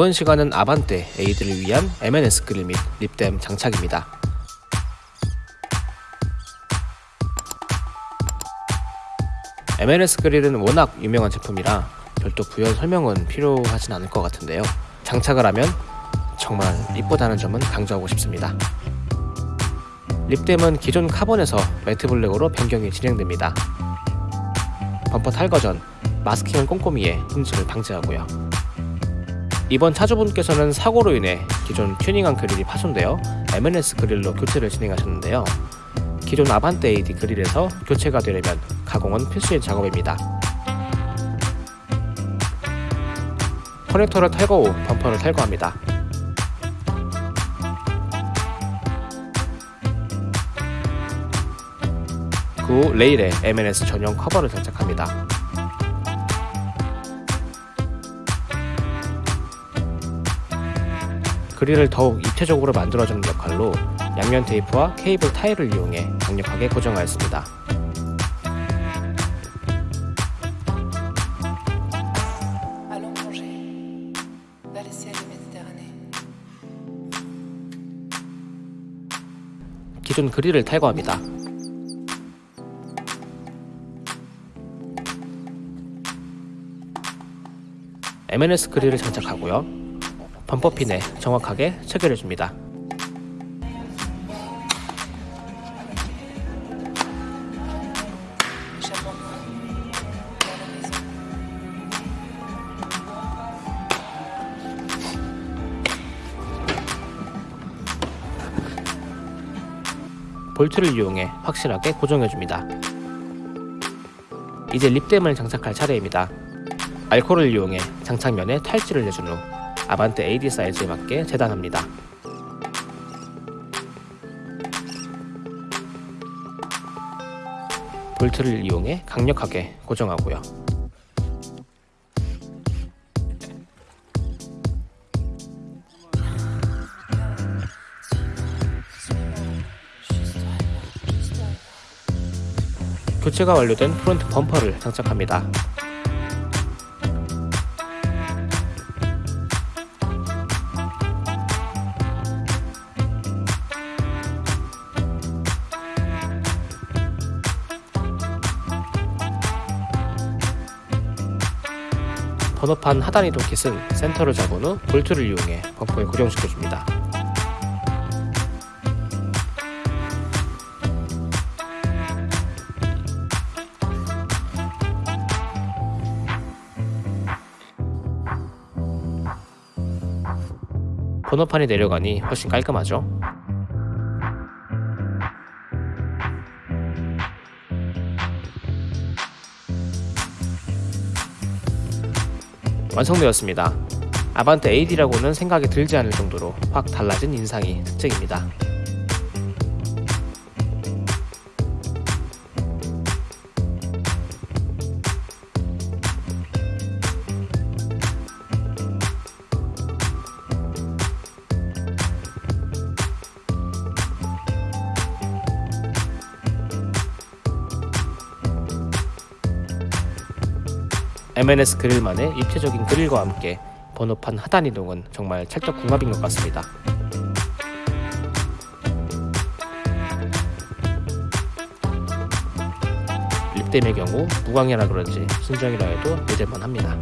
이번 시간은 아반떼 에이드를 위한 M&S 그릴 및 립댐 장착입니다. M&S 그릴은 워낙 유명한 제품이라 별도 부연 설명은 필요하진 않을 것 같은데요. 장착을 하면 정말 이쁘다는 점은 강조하고 싶습니다. 립댐은 기존 카본에서 매트 블랙으로 변경이 진행됩니다. 범퍼 탈거 전 마스킹은 꼼꼼히 해 흠집을 방지하고요. 이번 차주분께서는 사고로 인해 기존 튜닝한 그릴이 파손되어 M&S 그릴로 교체를 진행하셨는데요. 기존 아반떼 AD 그릴에서 교체가 되려면 가공은 필수인 작업입니다. 커넥터를 탈거 후 범퍼를 탈거합니다. 그 후 레일에 M&S 전용 커버를 장착합니다. 그릴을 더욱 입체적으로 만들어주는 역할로 양면 테이프와 케이블 타일을 이용해 강력하게 고정하였습니다. 기존 그릴을 탈거합니다. M&S 그릴을 장착하고요. 범퍼핀에 정확하게 체결해줍니다. 볼트를 이용해 확실하게 고정해줍니다. 이제 립댐을 장착할 차례입니다. 알코올을 이용해 장착면에 탈지를 내준 후 아반떼 AD 사이즈에 맞게 재단합니다. 볼트를 이용해 강력하게 고정하고요. 교체가 완료된 프론트 범퍼를 장착합니다. 번호판 하단 이동 kit은 센터를 잡은 후 볼트를 이용해 범퍼에 고정시켜줍니다. 번호판이 내려가니 훨씬 깔끔하죠? 완성되었습니다. 아반떼 AD라고는 생각이 들지 않을 정도로 확 달라진 인상이 특징입니다. M&S 그릴만의 입체적인 그릴과 함께 번호판 하단 이동은 정말 찰떡 궁합인 것 같습니다. 립댐의 경우 무광이라 그런지 순정이라 해도 믿을만 합니다.